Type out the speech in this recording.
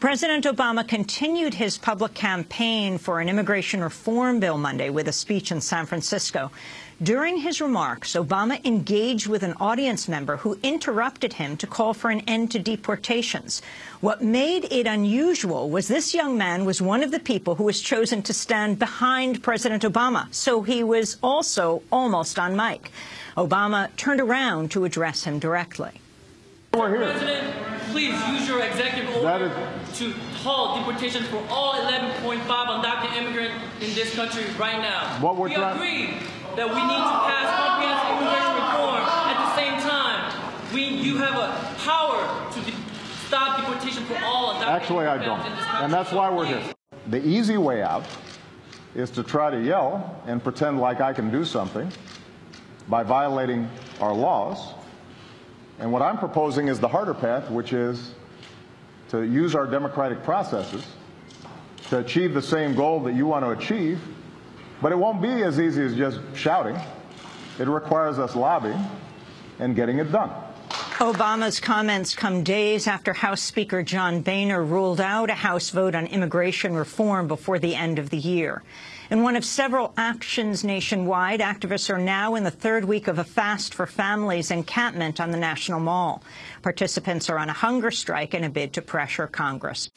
President Obama continued his public campaign for an immigration reform bill Monday with a speech in San Francisco. During his remarks, Obama engaged with an audience member who interrupted him to call for an end to deportations. What made it unusual was this young man was one of the people who was chosen to stand behind President Obama, so he was also almost on mic. Obama turned around to address him directly. We're here. Please use your executive order to halt deportations for all 11.5 undocumented immigrants in this country right now. What we're we agree that we need to pass comprehensive immigration reform. At the same time, we you have a power to de- stop deportation for all undocumented Actually, I don't. immigrants in this country. And that's why we're here. The easy way out is to try to yell and pretend like I can do something by violating our laws. And what I'm proposing is the harder path, which is to use our democratic processes to achieve the same goal that you want to achieve. But it won't be as easy as just shouting. It requires us lobbying and getting it done. Obama's comments come days after House Speaker John Boehner ruled out a House vote on immigration reform before the end of the year. In one of several actions nationwide, activists are now in the third week of a fast for families encampment on the National Mall. Participants are on a hunger strike in a bid to pressure Congress.